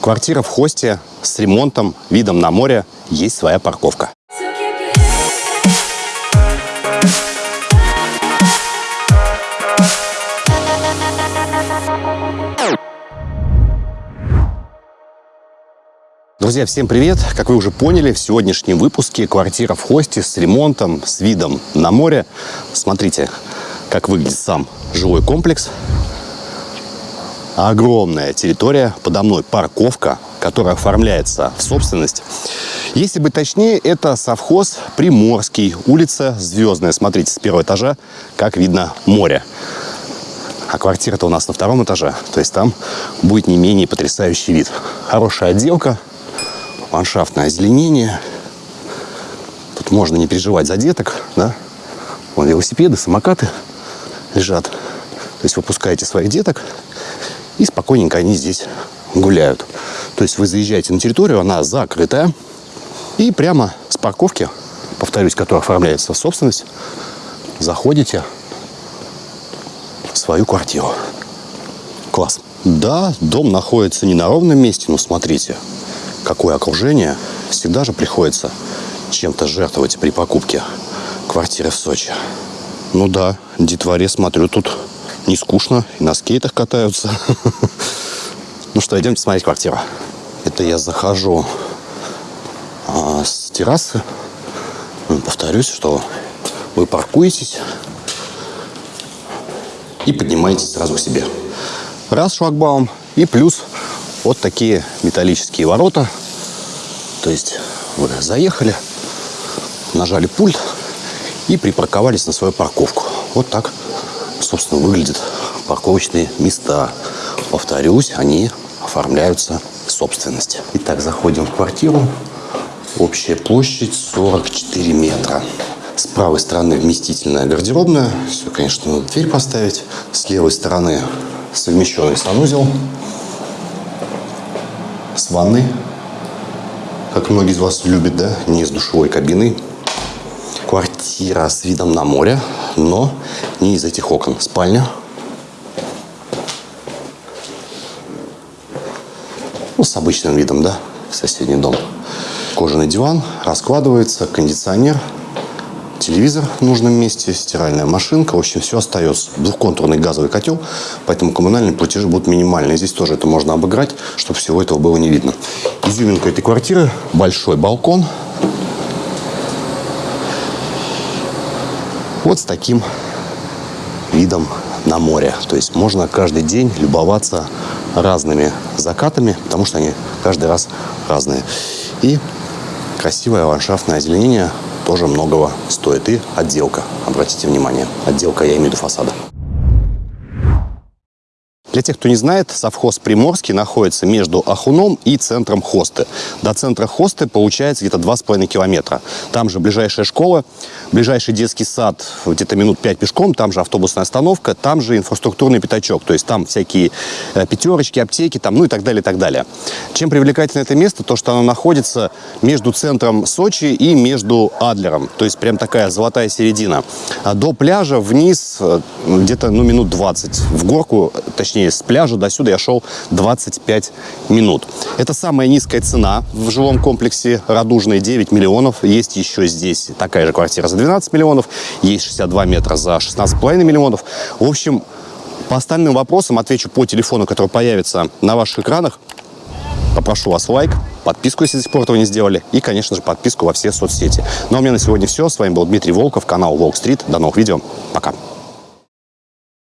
Квартира в хосте с ремонтом, видом на море, есть своя парковка. Друзья, всем привет! Как вы уже поняли, в сегодняшнем выпуске квартира в хосте с ремонтом, с видом на море. Смотрите, как выглядит сам жилой комплекс. Огромная территория, подо мной парковка, которая оформляется в собственность. Если быть точнее, это совхоз Приморский, улица Звездная. Смотрите, с первого этажа, как видно море. А квартира-то у нас на втором этаже, то есть там будет не менее потрясающий вид. Хорошая отделка, ландшафтное озеленение. Тут можно не переживать за деток, да? Вон велосипеды, самокаты лежат. То есть вы пускаете своих деток, и спокойненько они здесь гуляют. То есть вы заезжаете на территорию, она закрытая, и прямо с парковки, повторюсь, которая оформляется в собственность, заходите в свою квартиру. Класс. Да, дом находится не на ровном месте, но смотрите, какое окружение. Всегда же приходится чем-то жертвовать при покупке квартиры в Сочи. Ну да, детворе, смотрю, тут не скучно, и на скейтах катаются. Ну что, идемте смотреть квартиру. Это я захожу а, с террасы. Ну, Повторюсь, что вы паркуетесь и поднимаетесь сразу к себе. Раз шлагбаум и плюс вот такие металлические ворота. То есть вы заехали, нажали пульт и припарковались на свою парковку. Вот так, собственно, выглядят парковочные места. Повторюсь, они оформляются в собственность. Итак, заходим в квартиру. Общая площадь 44 метра. С правой стороны вместительная гардеробная. Все, конечно, надо дверь поставить. С левой стороны совмещенный санузел с ванной, как многие из вас любят, да, не с душевой кабиной. Квартира с видом на море, но не из этих окон. Спальня. Ну, с обычным видом, да, в соседний дом. Кожаный диван, раскладывается, кондиционер, телевизор в нужном месте, стиральная машинка. В общем, все остается. Двухконтурный газовый котел, поэтому коммунальные платежи будут минимальные. Здесь тоже это можно обыграть, чтобы всего этого было не видно. Изюминка этой квартиры – большой балкон. Вот с таким видом на море. То есть можно каждый день любоваться разными закатами, потому что они каждый раз разные. И красивое ландшафтное озеленение тоже многого стоит. И отделка, обратите внимание. Отделка, я имею в виду фасада. Для тех, кто не знает, совхоз Приморский находится между Ахуном и центром Хосты. До центра Хосты получается где-то 2,5 километра. Там же ближайшая школа, ближайший детский сад где-то минут 5 пешком, там же автобусная остановка, там же инфраструктурный пятачок. То есть там всякие э, пятерочки, аптеки, там, ну и так далее, и так далее. Чем привлекательно это место? То, что оно находится между центром Сочи и между Адлером. То есть прям такая золотая середина. А до пляжа вниз э, где-то ну, минут 20. В горку, точнее с пляжа до сюда я шел 25 минут. Это самая низкая цена в жилом комплексе Радужной 9 миллионов. Есть еще здесь такая же квартира за 12 миллионов. Есть 62 метра за 16,5 миллионов. В общем, по остальным вопросам отвечу по телефону, который появится на ваших экранах. Попрошу вас лайк, подписку, если до сих пор этого не сделали, и, конечно же, подписку во все соцсети. Ну а у меня на сегодня все. С вами был Дмитрий Волков, канал Волк Стрит. До новых видео. Пока.